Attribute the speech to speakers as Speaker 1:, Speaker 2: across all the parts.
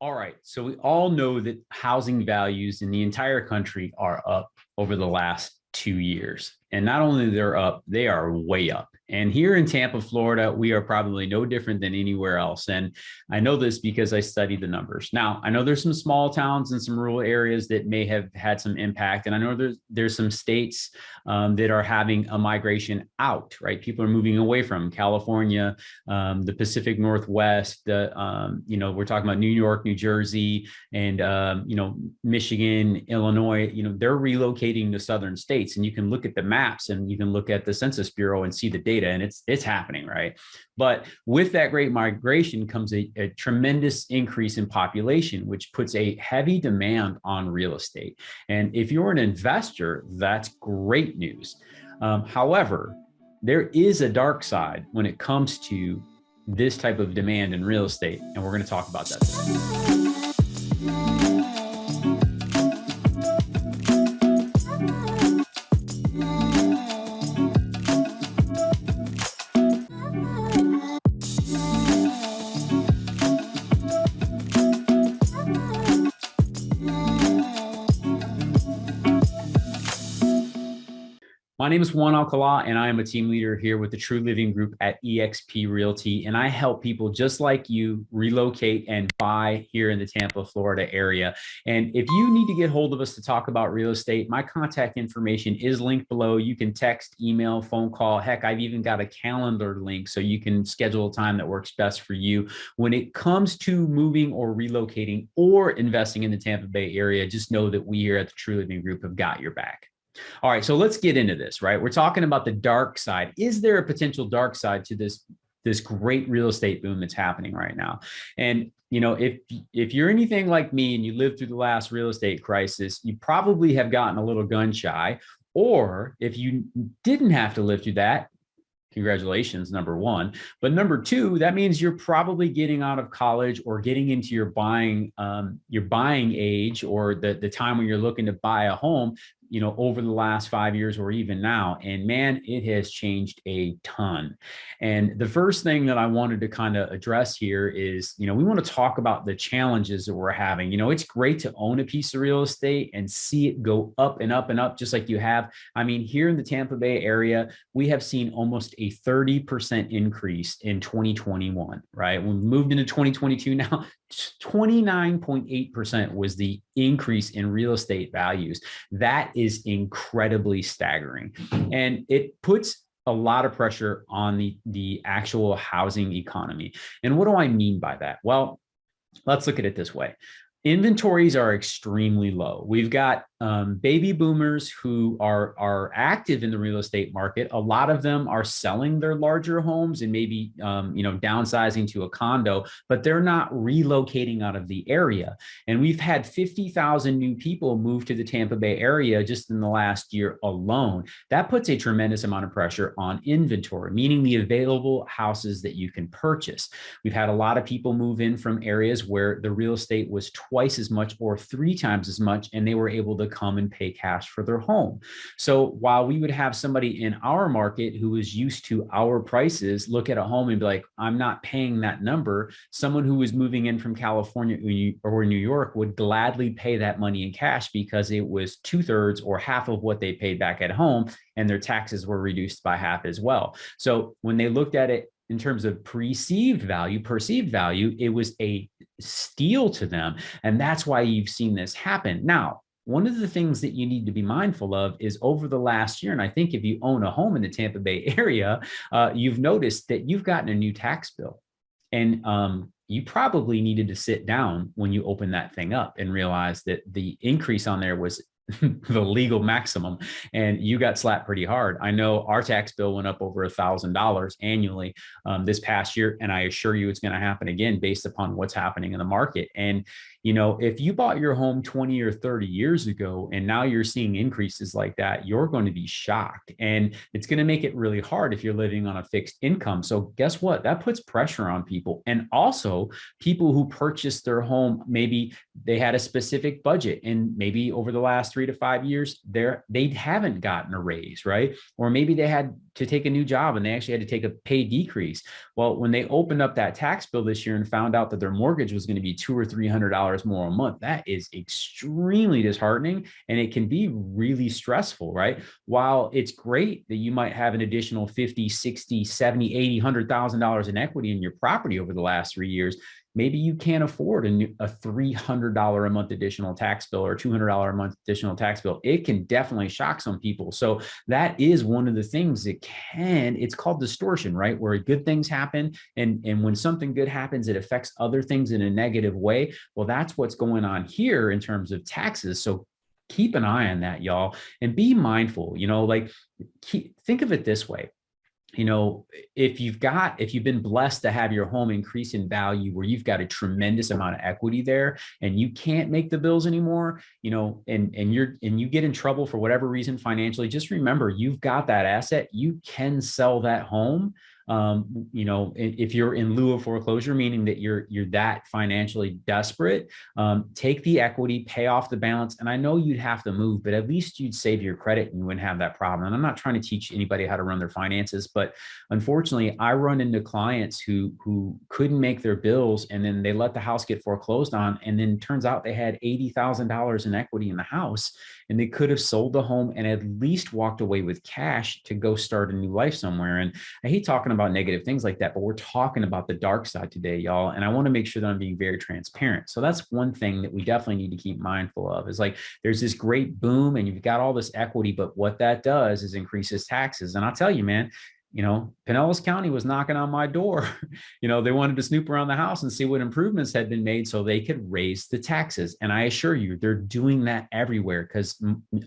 Speaker 1: All right. So we all know that housing values in the entire country are up over the last two years. And not only they're up, they are way up. And here in Tampa, Florida, we are probably no different than anywhere else. And I know this because I studied the numbers. Now, I know there's some small towns and some rural areas that may have had some impact. And I know there's there's some states um, that are having a migration out, right? People are moving away from California, um, the Pacific Northwest, the, um, you know, we're talking about New York, New Jersey, and, um, you know, Michigan, Illinois, you know, they're relocating to southern states. And you can look at the maps and you can look at the Census Bureau and see the data data and it's it's happening, right? But with that great migration comes a, a tremendous increase in population, which puts a heavy demand on real estate. And if you're an investor, that's great news. Um, however, there is a dark side when it comes to this type of demand in real estate, and we're going to talk about that. Today. My name is Juan Alcala, and I am a team leader here with the True Living Group at eXp Realty. And I help people just like you relocate and buy here in the Tampa, Florida area. And if you need to get hold of us to talk about real estate, my contact information is linked below. You can text, email, phone call. Heck, I've even got a calendar link so you can schedule a time that works best for you. When it comes to moving or relocating or investing in the Tampa Bay area, just know that we here at the True Living Group have got your back. All right, so let's get into this, right? We're talking about the dark side. Is there a potential dark side to this this great real estate boom that's happening right now? And you know, if if you're anything like me and you lived through the last real estate crisis, you probably have gotten a little gun shy. Or if you didn't have to live through that, congratulations, number one. But number two, that means you're probably getting out of college or getting into your buying um, your buying age or the, the time when you're looking to buy a home you know, over the last five years or even now. And man, it has changed a ton. And the first thing that I wanted to kind of address here is, you know, we want to talk about the challenges that we're having. You know, it's great to own a piece of real estate and see it go up and up and up, just like you have. I mean, here in the Tampa Bay area, we have seen almost a 30% increase in 2021, right? We moved into 2022 now, 29.8% was the increase in real estate values. That is incredibly staggering. And it puts a lot of pressure on the, the actual housing economy. And what do I mean by that? Well, let's look at it this way. Inventories are extremely low. We've got um, baby boomers who are, are active in the real estate market. A lot of them are selling their larger homes and maybe, um, you know, downsizing to a condo, but they're not relocating out of the area. And we've had 50,000 new people move to the Tampa Bay area just in the last year alone. That puts a tremendous amount of pressure on inventory, meaning the available houses that you can purchase. We've had a lot of people move in from areas where the real estate was twice as much or three times as much, and they were able to come and pay cash for their home. So while we would have somebody in our market who is used to our prices look at a home and be like, I'm not paying that number, someone who was moving in from California or New York would gladly pay that money in cash because it was two thirds or half of what they paid back at home and their taxes were reduced by half as well. So when they looked at it in terms of perceived value, perceived value, it was a steal to them. And that's why you've seen this happen. Now, one of the things that you need to be mindful of is over the last year, and I think if you own a home in the Tampa Bay area, uh, you've noticed that you've gotten a new tax bill. And um, you probably needed to sit down when you open that thing up and realize that the increase on there was the legal maximum and you got slapped pretty hard. I know our tax bill went up over a thousand dollars annually um, this past year. And I assure you it's going to happen again based upon what's happening in the market. And you know, if you bought your home 20 or 30 years ago and now you're seeing increases like that, you're going to be shocked. And it's going to make it really hard if you're living on a fixed income. So guess what? That puts pressure on people. And also people who purchased their home, maybe they had a specific budget and maybe over the last three to five years, they're, they haven't gotten a raise, right? Or maybe they had to take a new job and they actually had to take a pay decrease. Well, when they opened up that tax bill this year and found out that their mortgage was going to be two or three hundred dollars more a month, that is extremely disheartening and it can be really stressful, right? While it's great that you might have an additional 50, 60, 70, 80, $100,000 in equity in your property over the last three years, maybe you can't afford a, new, a $300 a month additional tax bill or $200 a month additional tax bill. It can definitely shock some people. So that is one of the things that can, it's called distortion, right? Where good things happen. And, and when something good happens, it affects other things in a negative way. Well, that's what's going on here in terms of taxes. So keep an eye on that, y'all, and be mindful, you know, like keep, think of it this way you know, if you've got, if you've been blessed to have your home increase in value where you've got a tremendous amount of equity there and you can't make the bills anymore, you know, and, and you're, and you get in trouble for whatever reason financially, just remember you've got that asset. You can sell that home um, you know, if you're in lieu of foreclosure, meaning that you're you're that financially desperate, um, take the equity, pay off the balance. And I know you'd have to move, but at least you'd save your credit and you wouldn't have that problem. And I'm not trying to teach anybody how to run their finances, but unfortunately, I run into clients who who couldn't make their bills and then they let the house get foreclosed on, and then turns out they had eighty thousand dollars in equity in the house, and they could have sold the home and at least walked away with cash to go start a new life somewhere. And I hate talking about negative things like that, but we're talking about the dark side today, y'all. And I want to make sure that I'm being very transparent. So that's one thing that we definitely need to keep mindful of is like, there's this great boom and you've got all this equity, but what that does is increases taxes. And I'll tell you, man, you know, Pinellas County was knocking on my door. you know, they wanted to snoop around the house and see what improvements had been made so they could raise the taxes. And I assure you, they're doing that everywhere because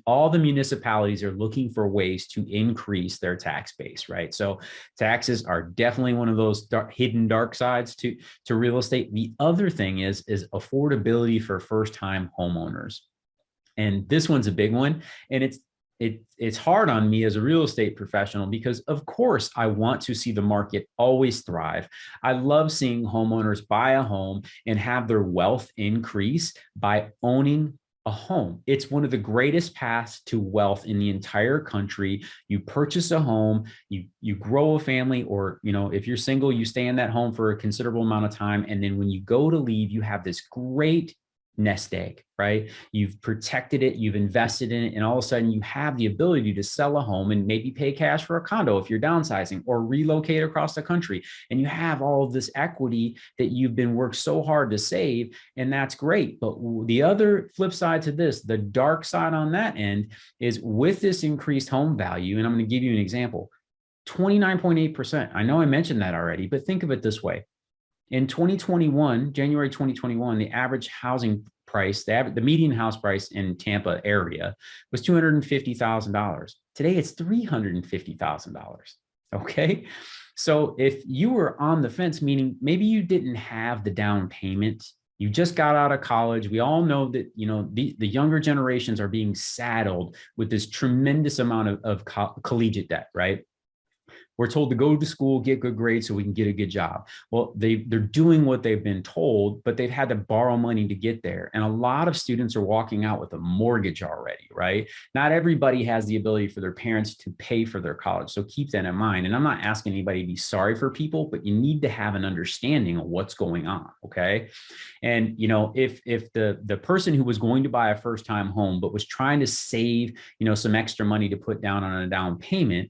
Speaker 1: all the municipalities are looking for ways to increase their tax base, right? So taxes are definitely one of those dark, hidden dark sides to, to real estate. The other thing is, is affordability for first-time homeowners. And this one's a big one. And it's it, it's hard on me as a real estate professional because of course I want to see the market always thrive. I love seeing homeowners buy a home and have their wealth increase by owning a home. It's one of the greatest paths to wealth in the entire country. You purchase a home, you, you grow a family, or, you know, if you're single, you stay in that home for a considerable amount of time. And then when you go to leave, you have this great nest egg, right? You've protected it, you've invested in it, and all of a sudden you have the ability to sell a home and maybe pay cash for a condo if you're downsizing or relocate across the country. And you have all of this equity that you've been worked so hard to save, and that's great. But the other flip side to this, the dark side on that end is with this increased home value, and I'm going to give you an example, 29.8%. I know I mentioned that already, but think of it this way. In 2021, January 2021, the average housing price, the, average, the median house price in Tampa area was $250,000. Today it's $350,000. Okay. So if you were on the fence, meaning maybe you didn't have the down payment, you just got out of college. We all know that, you know, the, the younger generations are being saddled with this tremendous amount of, of co collegiate debt, right? We're told to go to school, get good grades so we can get a good job. Well, they, they're doing what they've been told, but they've had to borrow money to get there. And a lot of students are walking out with a mortgage already, right? Not everybody has the ability for their parents to pay for their college. So keep that in mind. And I'm not asking anybody to be sorry for people, but you need to have an understanding of what's going on, okay? And, you know, if, if the, the person who was going to buy a first time home, but was trying to save, you know, some extra money to put down on a down payment,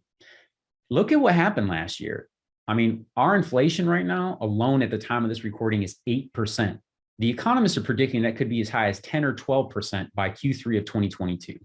Speaker 1: look at what happened last year. I mean, our inflation right now alone at the time of this recording is 8%. The economists are predicting that could be as high as 10 or 12% by Q3 of 2022.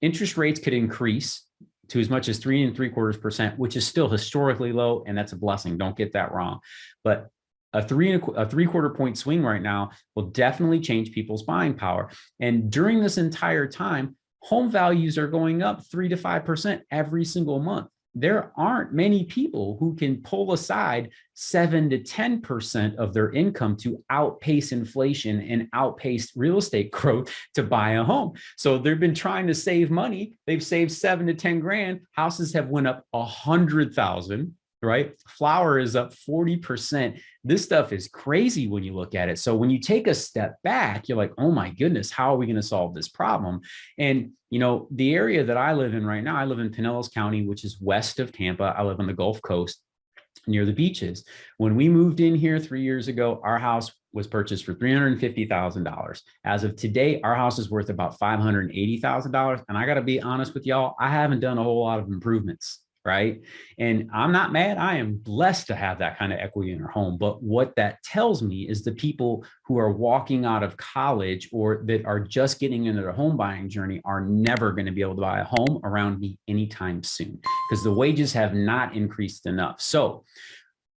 Speaker 1: Interest rates could increase to as much as three and three quarters percent, which is still historically low, and that's a blessing. Don't get that wrong. But a three and a, a three quarter point swing right now will definitely change people's buying power. And during this entire time, home values are going up three to five percent every single month there aren't many people who can pull aside seven to 10% of their income to outpace inflation and outpace real estate growth to buy a home. So they've been trying to save money. They've saved seven to 10 grand. Houses have went up a hundred thousand right? Flour is up 40%. This stuff is crazy when you look at it. So when you take a step back, you're like, oh my goodness, how are we going to solve this problem? And, you know, the area that I live in right now, I live in Pinellas County, which is west of Tampa. I live on the Gulf Coast near the beaches. When we moved in here three years ago, our house was purchased for $350,000. As of today, our house is worth about $580,000. And I got to be honest with y'all, I haven't done a whole lot of improvements right? And I'm not mad. I am blessed to have that kind of equity in our home. But what that tells me is the people who are walking out of college or that are just getting into their home buying journey are never going to be able to buy a home around me anytime soon because the wages have not increased enough. So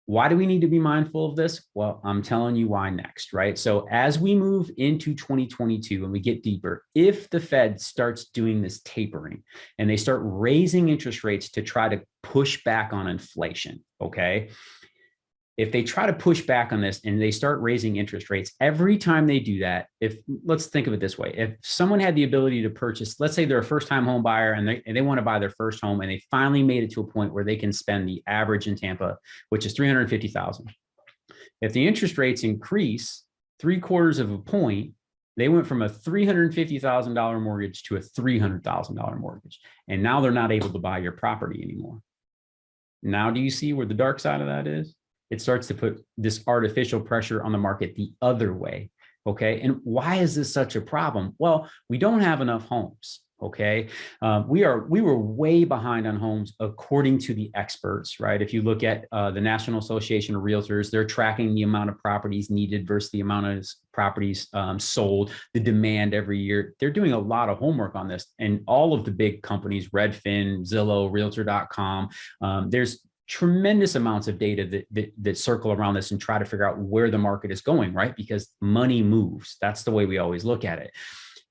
Speaker 1: why do we need to be mindful of this? Well, I'm telling you why next, right? So as we move into 2022 and we get deeper, if the Fed starts doing this tapering and they start raising interest rates to try to push back on inflation, okay, if they try to push back on this and they start raising interest rates every time they do that if let's think of it this way if someone had the ability to purchase let's say they're a first time home buyer and they, and they want to buy their first home and they finally made it to a point where they can spend the average in tampa which is 350000 if the interest rates increase three quarters of a point they went from a $350,000 mortgage to a $300,000 mortgage. And now they're not able to buy your property anymore. Now, do you see where the dark side of that is? It starts to put this artificial pressure on the market the other way. Okay. And why is this such a problem? Well, we don't have enough homes. Okay. Um, we are, we were way behind on homes according to the experts, right? If you look at uh, the National Association of Realtors, they're tracking the amount of properties needed versus the amount of properties um, sold, the demand every year. They're doing a lot of homework on this and all of the big companies, Redfin, Zillow, realtor.com. Um, there's tremendous amounts of data that, that, that circle around this and try to figure out where the market is going, right? Because money moves. That's the way we always look at it.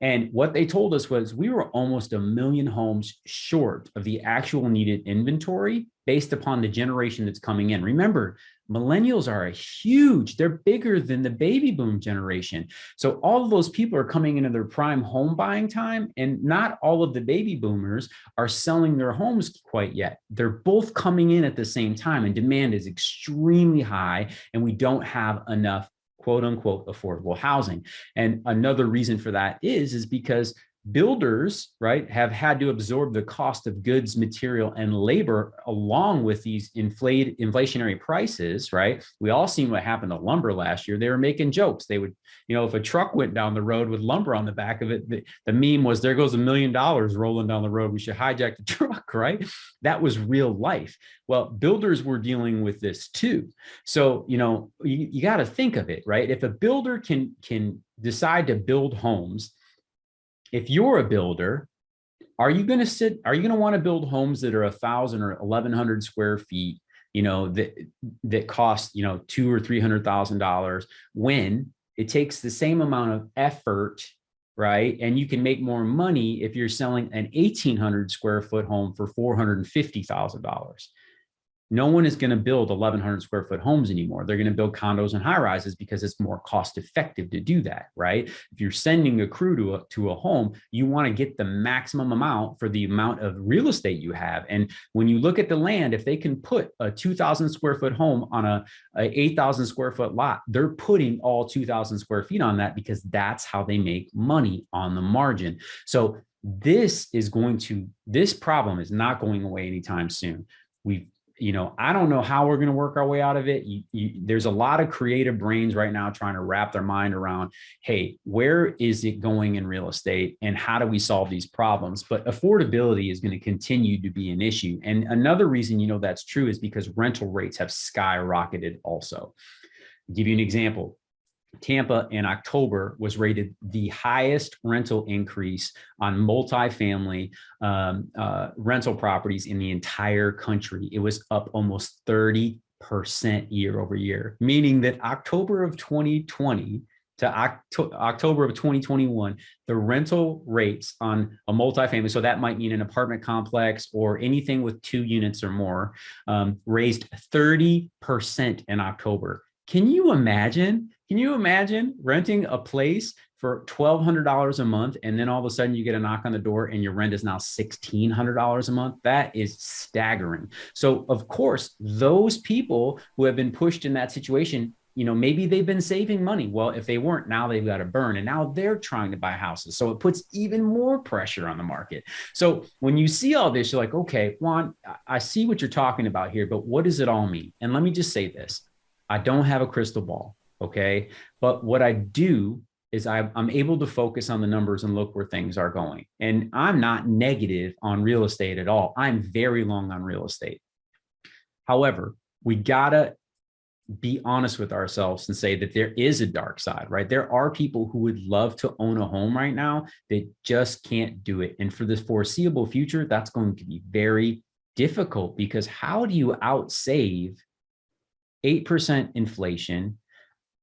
Speaker 1: And what they told us was we were almost a million homes short of the actual needed inventory based upon the generation that's coming in. Remember, millennials are a huge, they're bigger than the baby boom generation. So all of those people are coming into their prime home buying time and not all of the baby boomers are selling their homes quite yet. They're both coming in at the same time and demand is extremely high and we don't have enough quote unquote affordable housing. And another reason for that is, is because builders, right, have had to absorb the cost of goods, material, and labor along with these inflated inflationary prices, right? We all seen what happened to lumber last year. They were making jokes. They would, you know, if a truck went down the road with lumber on the back of it, the, the meme was there goes a million dollars rolling down the road. We should hijack the truck, right? That was real life. Well, builders were dealing with this too. So, you know, you, you got to think of it, right? If a builder can can decide to build homes if you're a builder, are you going to sit, are you going to want to build homes that are a thousand or 1100 square feet, you know, that, that cost, you know, two or $300,000 when it takes the same amount of effort right? And you can make more money if you're selling an 1800 square foot home for $450,000 no one is going to build 1100 square foot homes anymore. They're going to build condos and high rises because it's more cost effective to do that, right? If you're sending a crew to a, to a home, you want to get the maximum amount for the amount of real estate you have. And when you look at the land, if they can put a 2000 square foot home on a, a 8000 square foot lot, they're putting all 2000 square feet on that because that's how they make money on the margin. So this is going to, this problem is not going away anytime soon. We've you know, I don't know how we're going to work our way out of it. You, you, there's a lot of creative brains right now trying to wrap their mind around, hey, where is it going in real estate and how do we solve these problems? But affordability is going to continue to be an issue. And another reason, you know, that's true is because rental rates have skyrocketed also. I'll give you an example. Tampa in October was rated the highest rental increase on multifamily um, uh, rental properties in the entire country. It was up almost 30% year over year, meaning that October of 2020 to Oct October of 2021, the rental rates on a multifamily, so that might mean an apartment complex or anything with two units or more, um, raised 30% in October. Can you imagine Can you imagine renting a place for $1,200 a month and then all of a sudden you get a knock on the door and your rent is now $1,600 a month? That is staggering. So of course, those people who have been pushed in that situation you know, maybe they've been saving money. Well, if they weren't, now they've got to burn and now they're trying to buy houses. So it puts even more pressure on the market. So when you see all this, you're like, okay, Juan, I see what you're talking about here, but what does it all mean? And let me just say this I don't have a crystal ball. Okay. But what I do is I'm able to focus on the numbers and look where things are going. And I'm not negative on real estate at all. I'm very long on real estate. However, we gotta be honest with ourselves and say that there is a dark side, right? There are people who would love to own a home right now that just can't do it. And for this foreseeable future, that's going to be very difficult because how do you outsave 8% inflation,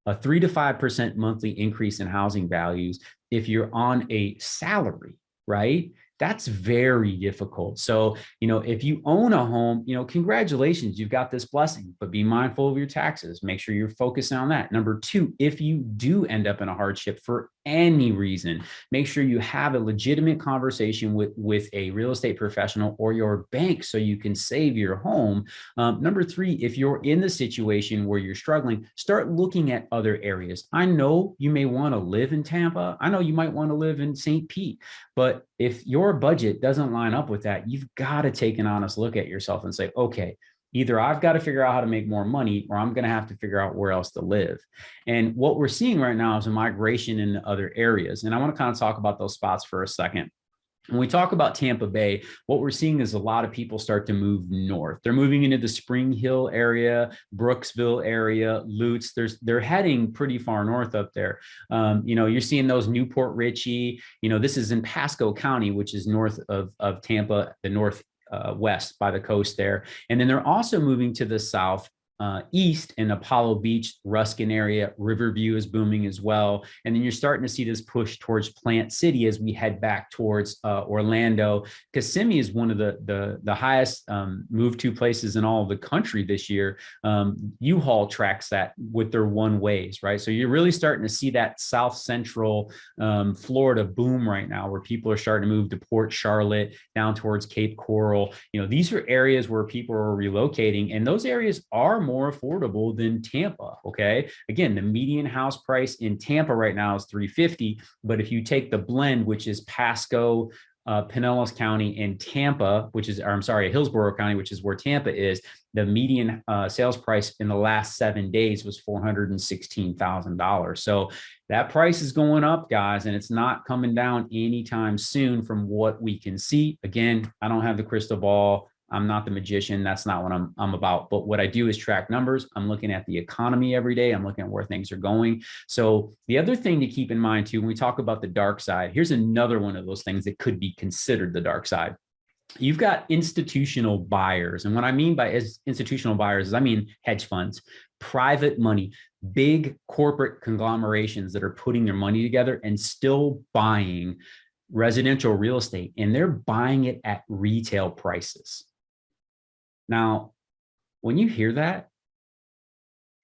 Speaker 1: a three to 5% monthly increase in housing values if you're on a salary, right? that's very difficult. So, you know, if you own a home, you know, congratulations, you've got this blessing, but be mindful of your taxes. Make sure you're focusing on that. Number two, if you do end up in a hardship for any reason, make sure you have a legitimate conversation with, with a real estate professional or your bank so you can save your home. Um, number three, if you're in the situation where you're struggling, start looking at other areas. I know you may want to live in Tampa. I know you might want to live in St. Pete, but if your budget doesn't line up with that, you've got to take an honest look at yourself and say, okay, either I've got to figure out how to make more money or I'm going to have to figure out where else to live. And what we're seeing right now is a migration in other areas. And I want to kind of talk about those spots for a second. When we talk about Tampa Bay, what we're seeing is a lot of people start to move north. They're moving into the Spring Hill area, Brooksville area, Lutz. There's they're heading pretty far north up there. Um, you know, you're seeing those New Port Richey. You know, this is in Pasco County, which is north of of Tampa, the north uh, west by the coast there. And then they're also moving to the south uh, east in Apollo Beach, Ruskin area, Riverview is booming as well. And then you're starting to see this push towards Plant City as we head back towards uh, Orlando. Kissimmee is one of the, the, the highest um, move to places in all of the country this year. Um, U-Haul tracks that with their one ways, right? So you're really starting to see that South Central um, Florida boom right now where people are starting to move to Port Charlotte, down towards Cape Coral. You know, these are areas where people are relocating and those areas are more affordable than Tampa. Okay. Again, the median house price in Tampa right now is 350. But if you take the blend, which is Pasco, uh, Pinellas County and Tampa, which is, or I'm sorry, Hillsborough County, which is where Tampa is, the median uh, sales price in the last seven days was $416,000. So that price is going up, guys, and it's not coming down anytime soon from what we can see. Again, I don't have the crystal ball. I'm not the magician. That's not what I'm, I'm about. But what I do is track numbers. I'm looking at the economy every day. I'm looking at where things are going. So the other thing to keep in mind too, when we talk about the dark side, here's another one of those things that could be considered the dark side. You've got institutional buyers. And what I mean by institutional buyers is I mean hedge funds, private money, big corporate conglomerations that are putting their money together and still buying residential real estate and they're buying it at retail prices. Now, when you hear that,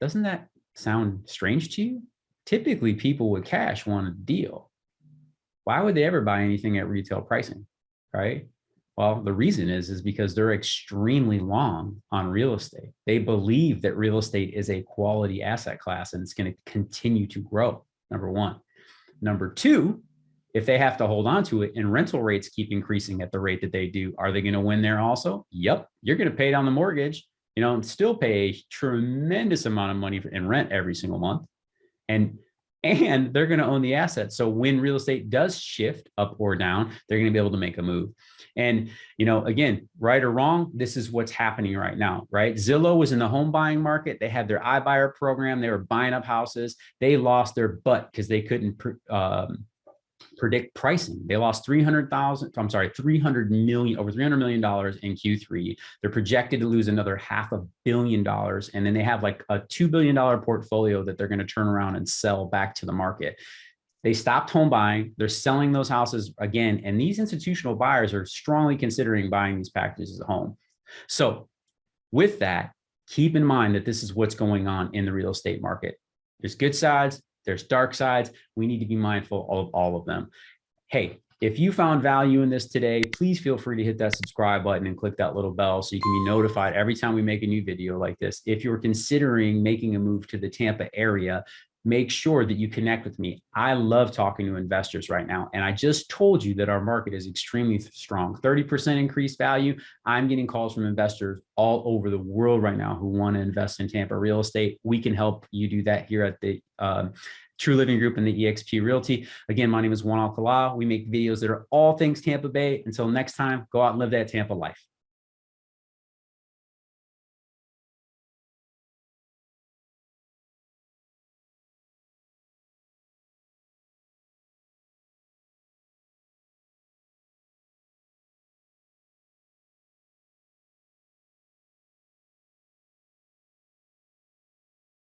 Speaker 1: doesn't that sound strange to you? Typically, people with cash want a deal. Why would they ever buy anything at retail pricing, right? Well, the reason is, is because they're extremely long on real estate. They believe that real estate is a quality asset class and it's going to continue to grow, number one. Number two, if they have to hold on to it and rental rates keep increasing at the rate that they do, are they going to win there also? Yep. You're going to pay down the mortgage, you know, and still pay a tremendous amount of money in rent every single month. And and they're going to own the asset. So when real estate does shift up or down, they're going to be able to make a move. And, you know, again, right or wrong, this is what's happening right now, right? Zillow was in the home buying market. They had their iBuyer program. They were buying up houses. They lost their butt because they couldn't um, predict pricing. They lost 300,000, I'm sorry, 300 million, over 300 million dollars in Q3. They're projected to lose another half a billion dollars. And then they have like a $2 billion portfolio that they're going to turn around and sell back to the market. They stopped home buying. They're selling those houses again. And these institutional buyers are strongly considering buying these packages at home. So with that, keep in mind that this is what's going on in the real estate market. There's good sides, there's dark sides. We need to be mindful of all of them. Hey, if you found value in this today, please feel free to hit that subscribe button and click that little bell so you can be notified every time we make a new video like this. If you're considering making a move to the Tampa area, make sure that you connect with me. I love talking to investors right now. And I just told you that our market is extremely strong, 30% increased value. I'm getting calls from investors all over the world right now who want to invest in Tampa real estate. We can help you do that here at the um, True Living Group and the eXp Realty. Again, my name is Juan Alcala. We make videos that are all things Tampa Bay. Until next time, go out and live that Tampa life.